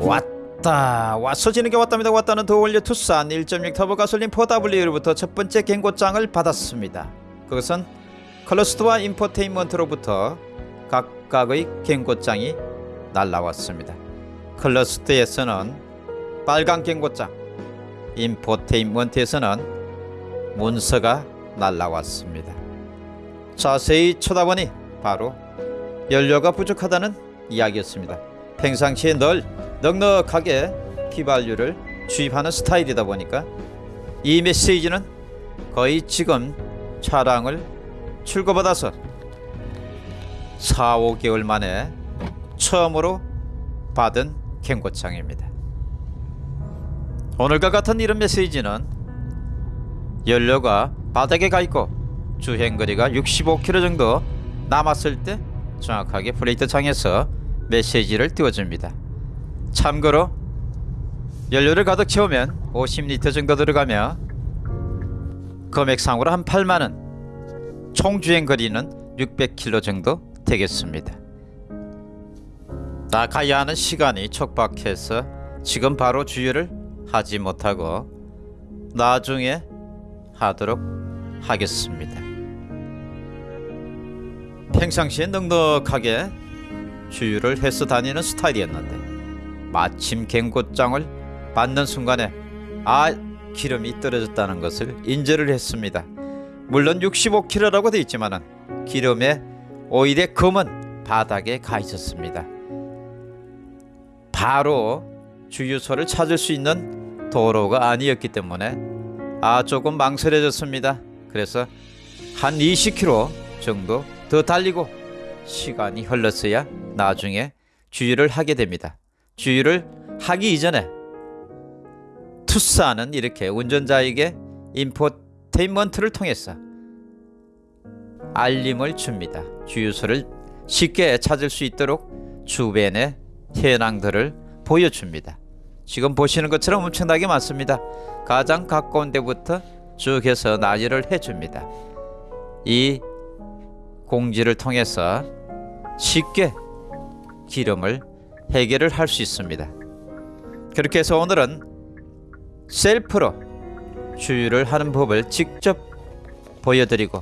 왔다. 왔어 지는 게 왔답니다. 왔다는 더 올려 투싼 1.6 터보 가솔린 4W로부터 첫 번째 경고장을 받았습니다. 그것은 컬러스트와 인포테인먼트로부터 각각의 경고장이 날라왔습니다. 컬러스트에서는 빨간 경고장 인포테인먼트에서는 문서가 날라왔습니다. 자세히 쳐다보니 바로 연료가 부족하다는 이야기였습니다. 평상시에 늘 넉넉하게 휘발유를 주입하는 스타일이다 보니까 이 메시지는 거의 지금 차량을 출고받아서 4, 5개월 만에 처음으로 받은 경고장입니다. 오늘과 같은 이런 메시지는 연료가 바닥에 가 있고 주행거리가 65km 정도 남았을 때 정확하게 플레이트 창에서 메시지를 띄워줍니다. 참고로 연료를 가득 채우면 50리터 정도 들어가며 금액상으로 한 8만원 총 주행 거리는 600km 정도 되겠습니다. 나 가야 하는 시간이 촉박해서 지금 바로 주유를 하지 못하고 나중에 하도록 하겠습니다. 평상시에 넉넉하게 주유를 해서 다니는 스타일이었는데 마침 경고장을 받는 순간에 아 기름이 떨어졌다는 것을 인지를 했습니다. 물론 65kg라고 되어 있지만 기름의 오일의 검은 바닥에 가 있었습니다. 바로 주유소를 찾을 수 있는 도로가 아니었기 때문에 아 조금 망설여졌습니다. 그래서 한 20km 정도 더 달리고 시간이 흘렀어야 나중에 주유를 하게 됩니다. 주유를 하기 이전에 투싼은 이렇게 운전자에게 인포테인먼트를 통해서 알림을 줍니다. 주유소를 쉽게 찾을 수 있도록 주변의 현황들을 보여줍니다. 지금 보시는 것처럼 엄청나게 많습니다. 가장 가까운 데부터 쭉 해서 나열을 해줍니다. 이 공지를 통해서 쉽게 기름을 해결을 할 수 있습니다. 그렇게 해서 오늘은 셀프로 주유를 하는 법을 직접 보여드리고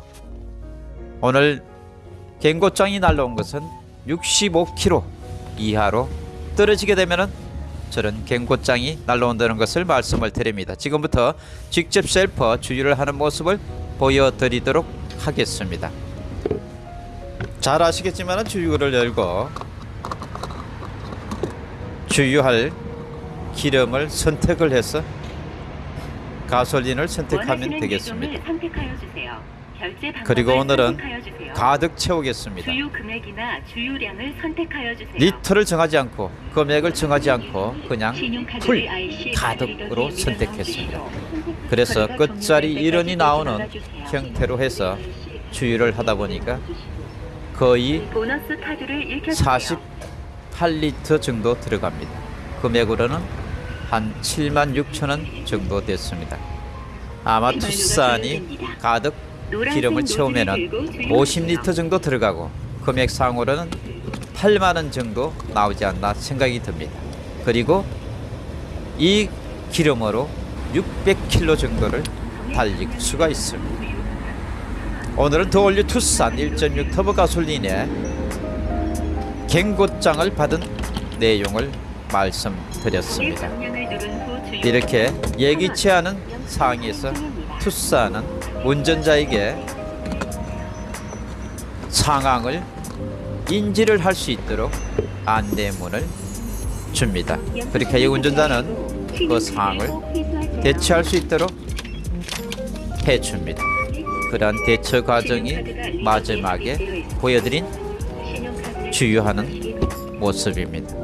오늘 경고장이 날라온 것은 65km 이하로 떨어지게 되면은 저런 경고장이 날라온다는 것을 말씀을 드립니다. 지금부터 직접 셀프 주유를 하는 모습을 보여드리도록 하겠습니다. 잘 아시겠지만 주유구를 열고 주유할 기름을 선택을 해서 가솔린을 선택하면 되겠습니다. 그리고 오늘은 가득 채우겠습니다. 주유 금액이나 주유량을 선택하여 주세요. 리터를 정하지 않고 금액을 정하지 않고 그냥 full 가득으로 선택했습니다. 그래서 끝자리 정렬 1원이 나오는. 형태로 해서 주유를 하다 보니까 거의 보너스 카드를 읽혀주세요. 48리터 정도 들어갑니다. 금액으로는 한 7만 6천 원 정도 됐습니다. 아마 투싼이 가득 기름을 채우면은 50리터 정도 들어가고 금액상으로는 8만 원 정도 나오지 않나 생각이 듭니다. 그리고 이 기름으로 600km 정도를 달릴 수가 있습니다. 오늘은 더올류 투싼 1.6 터보 가솔린의 경고장을 받은 내용을 말씀드렸습니다. 이렇게 예기치 않은 상황에서 투싼은 운전자에게 상황을 인지를 할 수 있도록 안내문을 줍니다. 그렇게 이 운전자는 그 상황을 대처할 수 있도록 해줍니다. 그러한 대처 과정이 마지막에 보여드린 주유하는 모습입니다.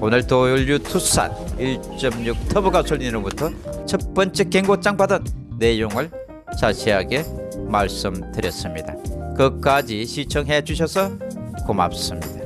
오늘 도 연류 투싼 1.6 터보 가솔린으로부터 첫 번째 경고장 받은 내용을 자세하게 말씀드렸습니다. 끝까지 시청해 주셔서 고맙습니다.